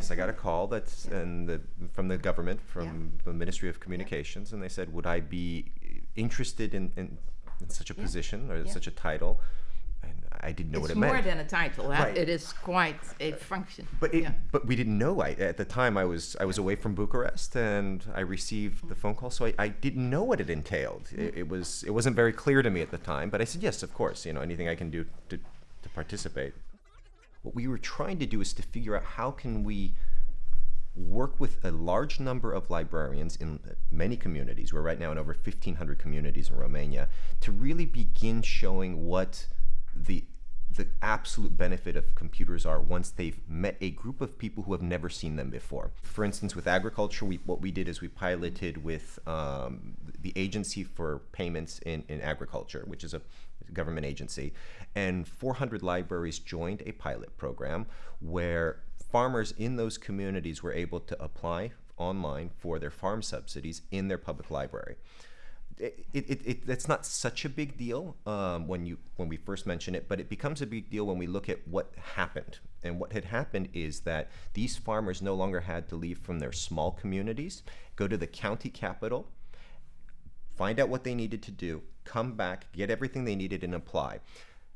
Yes, I got a call that's Yeah. and the, from the government, from Yeah. the Ministry of Communications, and they said, would I be interested in, in, in such a position or such a title? And I didn't know it's what it meant. It's more than a title. Right. It is quite a function. But it, yeah. but we didn't know. I, at the time, I was I was away from Bucharest, and I received the mm-hmm. phone call, so I, I didn't know what it entailed. Mm-hmm. It, it was it wasn't very clear to me at the time. But I said yes, of course. You know, anything I can do to to participate. What we were trying to do is to figure out how can we work with a large number of librarians in many communities. We're right now in over 1,500 communities in Romania to really begin showing what the the absolute benefit of computers are once they've met a group of people who have never seen them before. For instance, with agriculture, we, what we did is we piloted with um, the Agency for Payments in, in Agriculture, which is a government agency, and 400 libraries joined a pilot program where farmers in those communities were able to apply online for their farm subsidies in their public library. It, it, it, that's not such a big deal um, when you when we first mention it, but it becomes a big deal when we look at what happened. And what had happened is that these farmers no longer had to leave from their small communities, go to the county capital, find out what they needed to do, come back, get everything they needed, and apply.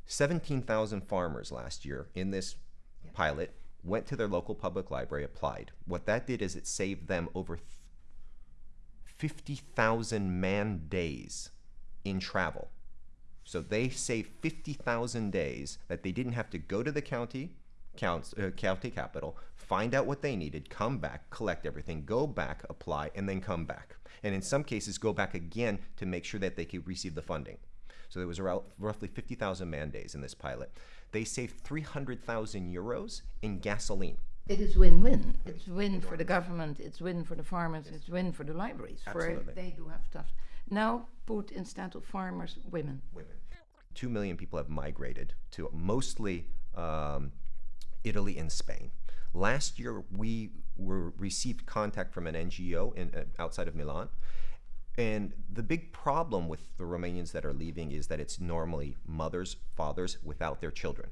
17,000 farmers last year in this pilot went to their local public library, applied. What that did is it saved them over 50,000 man days in travel. So they saved 50,000 days that they didn't have to go to the county, uh, county capital, find out what they needed, come back, collect everything, go back, apply, and then come back. And in some cases, go back again to make sure that they could receive the funding. So there was around roughly 50,000 man days in this pilot. They saved 300,000 euros in gasoline. It is win-win. It's win for the government. It's win for the farmers. It's win for the libraries. Absolutely. For they do have stuff. Now put instead of farmers, women. women. Two million people have migrated to mostly um, Italy and Spain. Last year, we were received contact from an NGO in, uh, outside of Milan, and the big problem with the Romanians that are leaving is that it's normally mothers, fathers without their children.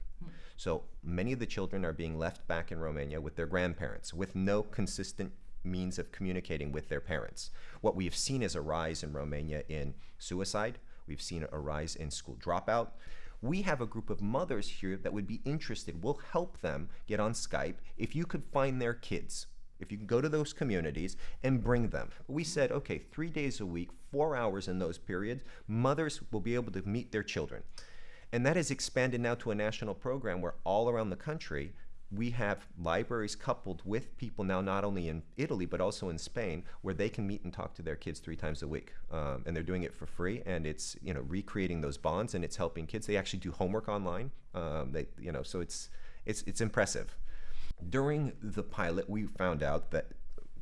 So many of the children are being left back in Romania with their grandparents, with no consistent means of communicating with their parents. What we have seen is a rise in Romania in suicide. We've seen a rise in school dropout. We have a group of mothers here that would be interested. We'll help them get on Skype if you could find their kids. If you can go to those communities and bring them. We said, okay, three days a week, four hours in those periods, mothers will be able to meet their children. And that has expanded now to a national program where all around the country, we have libraries coupled with people now not only in Italy but also in Spain where they can meet and talk to their kids three times a week, um, and they're doing it for free. And it's you know recreating those bonds and it's helping kids. They actually do homework online. Um, they you know so it's it's it's impressive. During the pilot, we found out that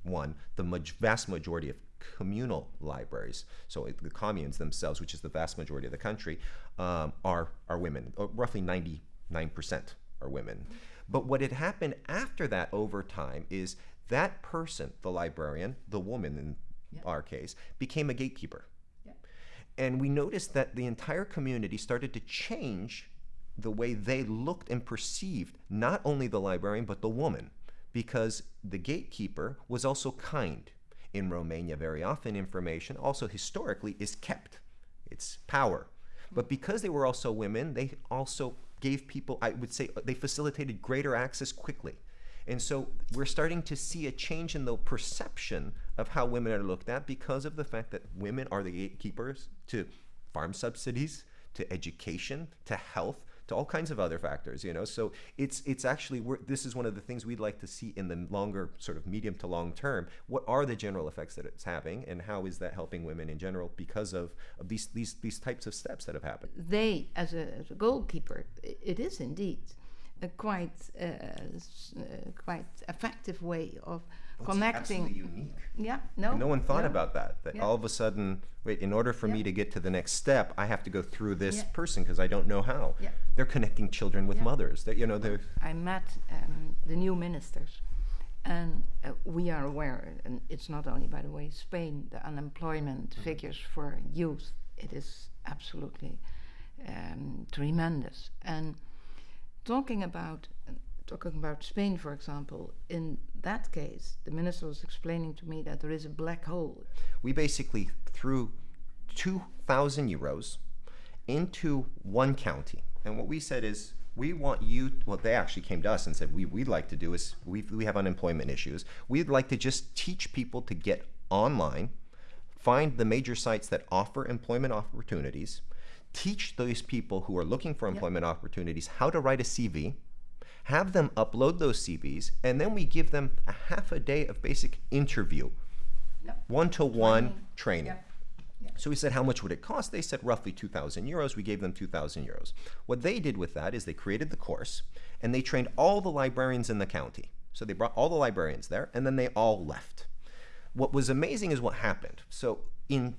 one the vast majority of communal libraries, so it- the communes themselves, which is the vast majority of the country, um, are are women. Uh, roughly ninety nine percent are women. But what had happened after that over time is that person, the librarian, the woman in Yeah. our case, became a gatekeeper. Yeah. And we noticed that the entire community started to change the way they looked and perceived not only the librarian but the woman because the gatekeeper was also kind. In Romania, very often information, also historically, is kept. It's power. But because they were also women, they also gave people, I would say, they facilitated greater access quickly. And so we're starting to see a change in the perception of how women are looked at because of the fact that women are the gatekeepers to farm subsidies, to education, to health, to all kinds of other factors, you know. So it's it's actually this is one of the things we'd like to see in the longer sort of medium to long term. What are the general effects that it's having, and how is that helping women in general because of, of these these these types of steps that have happened? They, as a, as a goalkeeper, it is indeed a quite uh, uh, quite effective way of connecting. Absolutely unique. Yeah, no. No one thought about that. That Yeah. all of a sudden, wait, in order for me to get to the next step, I have to go through this Yeah. person because I don't know how. Yeah. They're connecting children with Yeah. mothers. That you know, they're I met um, the new ministers, and uh, we are aware, and it's not only, by the way, Spain, the unemployment figures for youth, it is absolutely um, tremendous. And talking about talking about Spain, for example, in that case, the minister was explaining to me that there is a black hole. We basically threw 2,000 euros into one county. And what we said is, we want you, well, they actually came to us and said, we, we'd like to do is, we, we have unemployment issues. We'd like to just teach people to get online, find the major sites that offer employment opportunities, teach those people who are looking for employment opportunities how to write a CV, have them upload those CVs, and then we give them a half a day of basic interview, Yep. one-to-one Training. training. Yep. So we said, how much would it cost? They said roughly 2,000 euros. We gave them 2,000 euros. What they did with that is they created the course and they trained all the librarians in the county. So they brought all the librarians there and then they all left. What was amazing is what happened. So in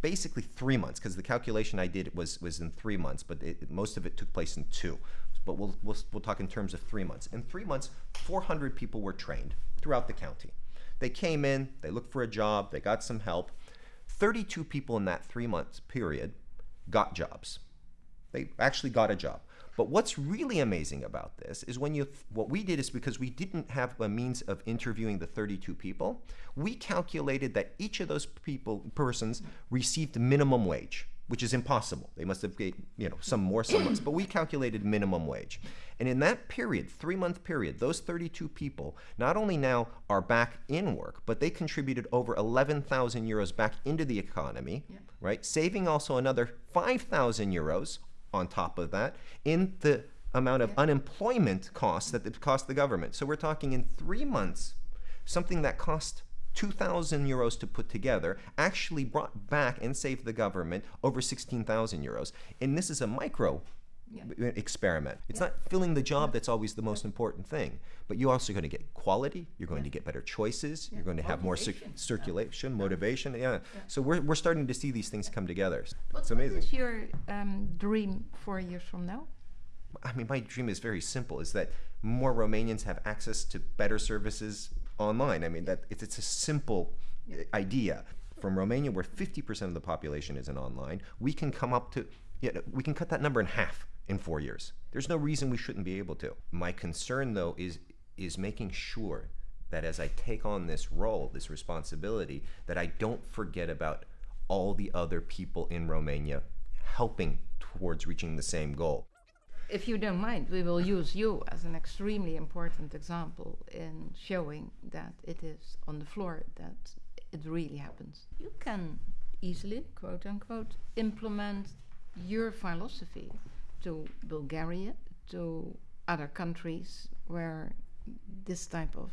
basically three months, because the calculation I did was, was in three months, but it, most of it took place in two. But we'll, we'll, we'll talk in terms of three months. In three months, 400 people were trained throughout the county. They came in, they looked for a job, they got some help. 32 people in that three months period got jobs. They actually got a job. But what's really amazing about this is when you, what we did is because we didn't have a means of interviewing the 32 people, we calculated that each of those people, persons received minimum wage, which is impossible. They must have, get, you know, some more, some less, but we calculated minimum wage. And in that period, three month period, those 32 people not only now are back in work, but they contributed over 11,000 euros back into the economy, right? Saving also another 5,000 euros on top of that in the amount of unemployment costs that it cost the government. So we're talking in three months, something that cost 2,000 euros to put together actually brought back and saved the government over 16,000 euros. And this is a micro Yeah. experiment. It's not filling the job that's always the most important thing, but you're also going to get quality, you're going to get better choices, you're going to have more Motivation. circulation, motivation. Yeah. So we're, we're starting to see these things come together. What, It's amazing. What is your um, dream four years from now? I mean, my dream is very simple: is that more Romanians have access to better services online. I mean, that it's, it's a simple idea. From Romania, where 50% of the population isn't online, we can come up to, you know, we can cut that number in half in four years. There's no reason we shouldn't be able to. My concern, though, is is making sure that as I take on this role, this responsibility, that I don't forget about all the other people in Romania helping towards reaching the same goal. If you don't mind, we will use you as an extremely important example in showing that it is on the floor that it really happens. You can easily, quote unquote, implement your philosophy to Bulgaria, to other countries where this type of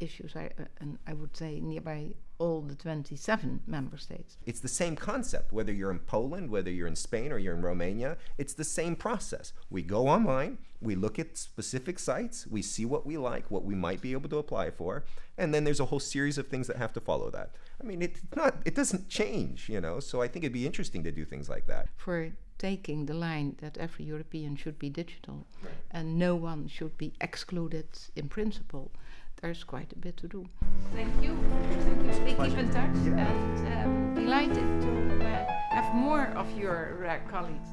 issues, I, uh, and I would say nearby all the 27 member states. It's the same concept, whether you're in Poland, whether you're in Spain, or you're in Romania, it's the same process. We go online, we look at specific sites, we see what we like, what we might be able to apply for, and then there's a whole series of things that have to follow that. I mean, it's not, it doesn't change, you know, so I think it'd be interesting to do things like that. for taking the line that every European should be digital and no one should be excluded in principle, there's quite a bit to do. Thank you. Thank you. We keep in touch and um, delighted to uh, have more of your uh, colleagues.